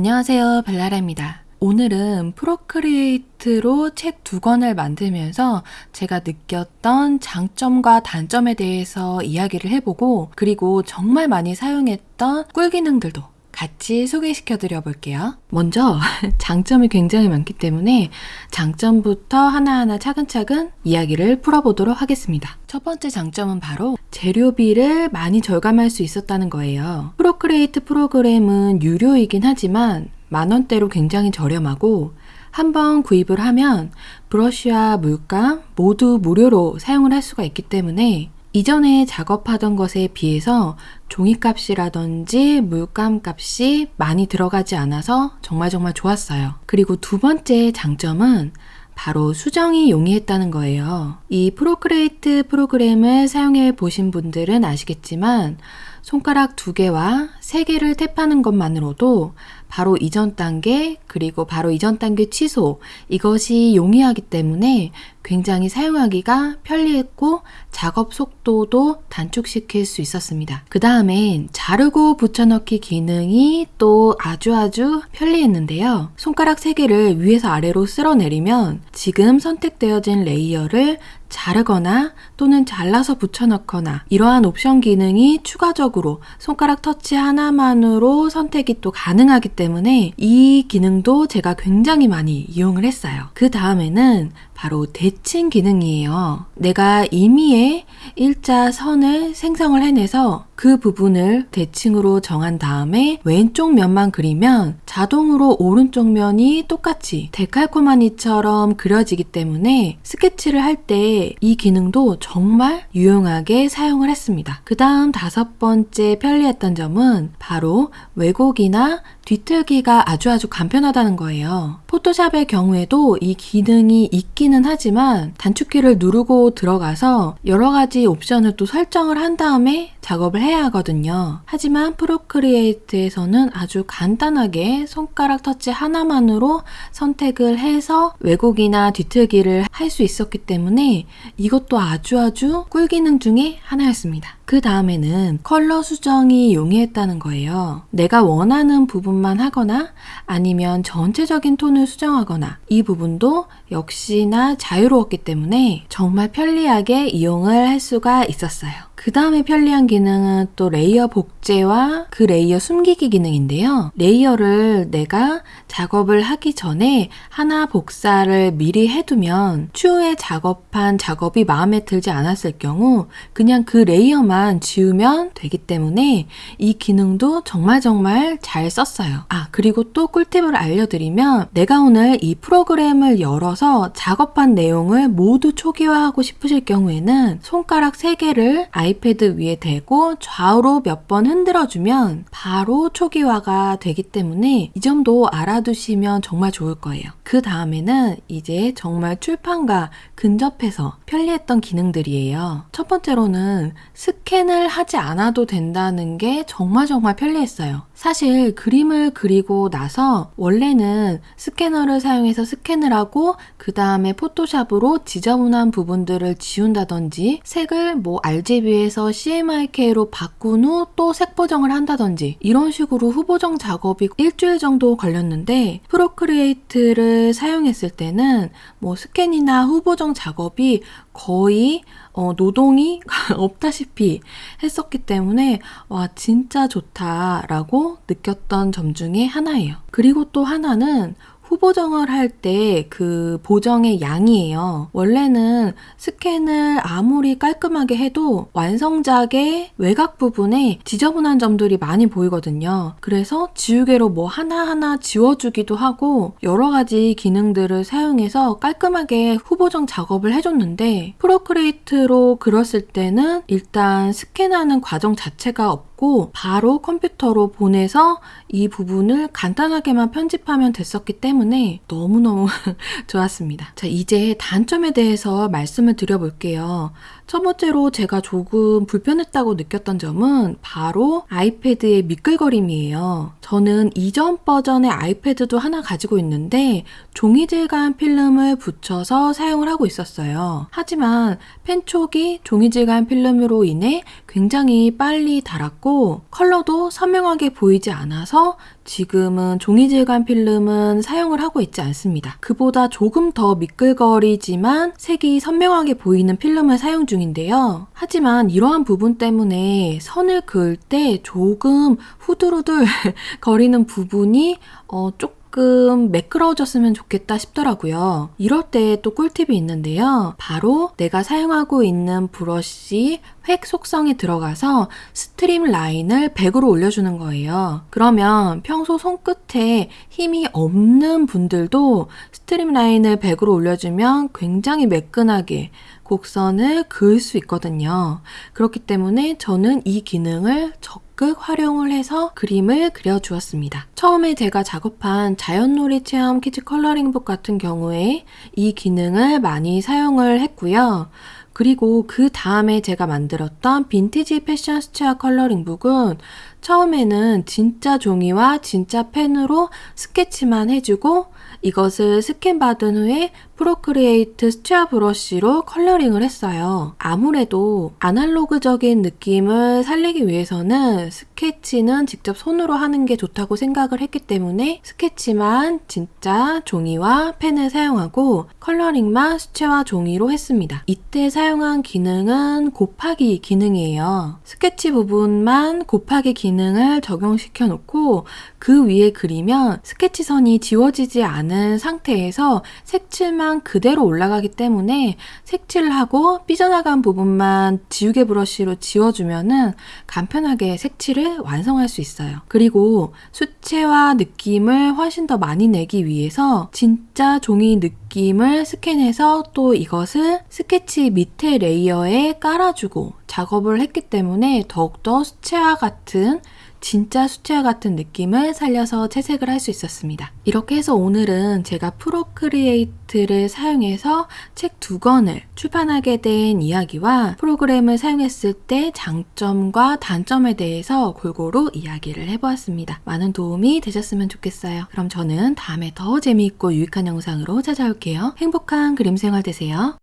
안녕하세요 벨라라입니다. 오늘은 Procreate로 책 두 권을 만들면서 제가 느꼈던 장점과 단점에 대해서 이야기를 해보고 그리고 정말 많이 사용했던 꿀 기능들도 같이 소개시켜 드려 볼게요. 먼저 장점이 굉장히 많기 때문에 장점부터 하나하나 차근차근 이야기를 풀어보도록 하겠습니다. 첫 번째 장점은 바로 재료비를 많이 절감할 수 있었다는 거예요. Procreate 프로그램은 유료이긴 하지만 만원대로 굉장히 저렴하고 한번 구입을 하면 브러쉬와 물감 모두 무료로 사용을 할 수가 있기 때문에 이전에 작업하던 것에 비해서 종이값이라든지 물감 값이 많이 들어가지 않아서 정말 정말 좋았어요. 그리고 두 번째 장점은 바로 수정이 용이했다는 거예요. 이 프로크레이트 프로그램을 사용해 보신 분들은 아시겠지만 손가락 두 개와 세 개를 탭하는 것만으로도 바로 이전 단계 그리고 바로 이전 단계 취소 이것이 용이하기 때문에 굉장히 사용하기가 편리했고 작업 속도도 단축시킬 수 있었습니다. 그 다음엔 자르고 붙여넣기 기능이 또 아주 아주 편리했는데요. 손가락 3개를 위에서 아래로 쓸어내리면 지금 선택되어진 layer를 자르거나 또는 잘라서 붙여넣거나 이러한 옵션 기능이 추가적으로 손가락 터치 하나만으로 선택이 또 가능하기 때문에 이 기능도 제가 굉장히 많이 이용을 했어요. 그 다음에는 바로 대칭 기능이에요. 내가 임의의 일자 선을 생성을 해내서 그 부분을 대칭으로 정한 다음에 왼쪽 면만 그리면 자동으로 오른쪽 면이 똑같이 데칼코마니처럼 그려지기 때문에 스케치를 할 때 이 기능도 정말 유용하게 사용을 했습니다. 그 다음 다섯 번째 편리했던 점은 바로 왜곡이나 뒤틀기가 아주 아주 간편하다는 거예요. 포토샵의 경우에도 이 기능이 있기는 하지만 단축키를 누르고 들어가서 여러 가지 옵션을 또 설정을 한 다음에 작업을 해야 하거든요. 하지만 프로크리에이트에서는 아주 간단하게 손가락 터치 하나만으로 선택을 해서 왜곡이나 뒤틀기를 할 수 있었기 때문에 이것도 아주 아주 꿀 기능 중에 하나였습니다. 그 다음에는 컬러 수정이 용이했다는 거예요. 내가 원하는 부분만 하거나 아니면 전체적인 톤을 수정하거나 이 부분도 역시나 자유로웠기 때문에 정말 편리하게 이용을 할 수가 있었어요. 그 다음에 편리한 기능은 또 layer 복제와 그 layer 숨기기 기능인데요. layer를 내가 작업을 하기 전에 하나 복사를 미리 해두면 추후에 작업한 작업이 마음에 들지 않았을 경우 그냥 그 layer만 지우면 되기 때문에 이 기능도 정말 정말 잘 썼어요. 아 그리고 또 꿀팁을 알려드리면 내가 오늘 이 프로그램을 열어서 작업한 내용을 모두 초기화하고 싶으실 경우에는 손가락 3개를 아이 아이패드 위에 대고 좌우로 몇 번 흔들어주면 바로 초기화가 되기 때문에 이 점도 알아두시면 정말 좋을 거예요. 그 다음에는 이제 정말 출판과 근접해서 편리했던 기능들이에요. 첫 번째로는 스캔을 하지 않아도 된다는 게 정말 정말 편리했어요. 사실 그림을 그리고 나서 원래는 스캐너를 사용해서 스캔을 하고 그 다음에 포토샵으로 지저분한 부분들을 지운다든지 색을 뭐 RGB에서 CMYK로 바꾼 후 또 색 보정을 한다든지 이런 식으로 후보정 작업이 일주일 정도 걸렸는데 Procreate를 사용했을 때는 뭐 스캔이나 후보정 작업이 거의 어, 노동이 없다시피 했었기 때문에 와 진짜 좋다라고 느꼈던 점 중에 하나예요. 그리고 또 하나는 후보정을 할 때 그 보정의 양이에요. 원래는 스캔을 아무리 깔끔하게 해도 완성작의 외곽 부분에 지저분한 점들이 많이 보이거든요. 그래서 지우개로 뭐 하나하나 지워주기도 하고 여러 가지 기능들을 사용해서 깔끔하게 후보정 작업을 해줬는데 프로크레이트로 그렸을 때는 일단 스캔하는 과정 자체가 없 고 없고 바로 컴퓨터로 보내서 이 부분을 간단하게만 편집하면 됐었기 때문에 너무너무 좋았습니다. 자, 이제 단점에 대해서 말씀을 드려볼게요. 첫 번째로 제가 조금 불편했다고 느꼈던 점은 바로 아이패드의 미끌거림이에요. 저는 이전 버전의 아이패드도 하나 가지고 있는데 종이 질감 필름을 붙여서 사용을 하고 있었어요. 하지만 펜촉이 종이 질감 필름으로 인해 굉장히 빨리 닳았고 컬러도 선명하게 보이지 않아서 지금은 종이 질감 필름은 사용을 하고 있지 않습니다. 그보다 조금 더 미끌거리지만 색이 선명하게 보이는 필름을 사용 중인데요. 하지만 이러한 부분 때문에 선을 그을 때 조금 후들후들 거리는 부분이 어, 조금 매끄러워졌으면 좋겠다 싶더라고요. 이럴 때 또 꿀팁이 있는데요. 바로 내가 사용하고 있는 브러쉬 획 속성에 들어가서 streamline을 100으로 올려주는 거예요. 그러면 평소 손끝에 힘이 없는 분들도 streamline을 100으로 올려주면 굉장히 매끈하게 곡선을 그을 수 있거든요. 그렇기 때문에 저는 이 기능을 적극 활용을 해서 그림을 그려주었습니다. 처음에 제가 작업한 자연놀이 체험 kids coloring book 같은 경우에 이 기능을 많이 사용을 했고요. 그리고 그 다음에 제가 만들었던 빈티지 패션 수채화 coloring book은 처음에는 진짜 종이와 진짜 펜으로 스케치만 해주고 이것을 스캔받은 후에 Procreate 수채화 브러쉬로 coloring을 했어요. 아무래도 아날로그적인 느낌을 살리기 위해서는 스케치는 직접 손으로 하는 게 좋다고 생각을 했기 때문에 스케치만 진짜 종이와 펜을 사용하고 coloring만 수채화 종이로 했습니다. 이때 사용한 기능은 곱하기 기능이에요. 스케치 부분만 곱하기 기능을 적용시켜 놓고 그 위에 그리면 스케치선이 지워지지 않은 상태에서 색칠만 그대로 올라가기 때문에 색칠을 하고 삐져나간 부분만 지우개 브러쉬로 지워주면은 간편하게 색칠을 완성할 수 있어요. 그리고 수채화 느낌을 훨씬 더 많이 내기 위해서 진짜 종이 느낌을 스캔해서 또 이것을 스케치 밑에 레이어에 깔아주고 작업을 했기 때문에 더욱더 수채화 같은 진짜 수채화 같은 느낌을 살려서 채색을 할 수 있었습니다. 이렇게 해서 오늘은 제가 Procreate를 사용해서 책 두 권을 출판하게 된 이야기와 프로그램을 사용했을 때 장점과 단점에 대해서 골고루 이야기를 해보았습니다. 많은 도움이 되셨으면 좋겠어요. 그럼 저는 다음에 더 재미있고 유익한 영상으로 찾아올게요. 행복한 그림 생활 되세요.